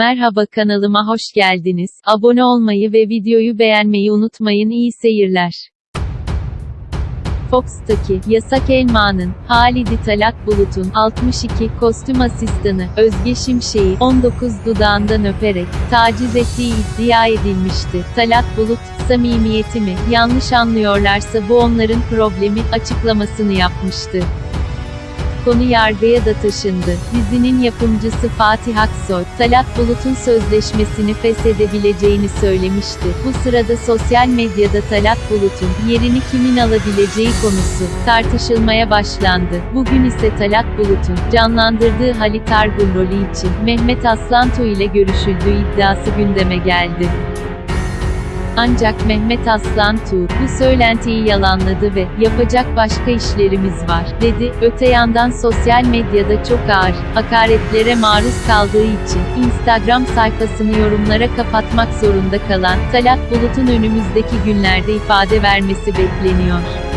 Merhaba kanalıma hoş geldiniz. Abone olmayı ve videoyu beğenmeyi unutmayın. İyi seyirler. Fox'taki Yasak Elma'nın Halidi Talat Bulut'un 62 kostüm asistanı Özge Şimşek'i 19 dudağından öperek taciz ettiği iddia edilmişti. Talat Bulut, samimiyetimi yanlış anlıyorlarsa bu onların problemi açıklamasını yapmıştı. Konu yargıya da taşındı. Dizinin yapımcısı Fatih Aksoy, Talat Bulut'un sözleşmesini feshedebileceğini söylemişti. Bu sırada sosyal medyada Talat Bulut'un yerini kimin alabileceği konusu tartışılmaya başlandı. Bugün ise Talat Bulut'un canlandırdığı Halit Argun rolü için Mehmet Aslantu ile görüşüldüğü iddiası gündeme geldi. Ancak Mehmet Aslantu, bu söylentiyi yalanladı ve, yapacak başka işlerimiz var, dedi. Öte yandan sosyal medyada çok ağır, hakaretlere maruz kaldığı için, Instagram sayfasını yorumlara kapatmak zorunda kalan, Talat Bulut'un önümüzdeki günlerde ifade vermesi bekleniyor.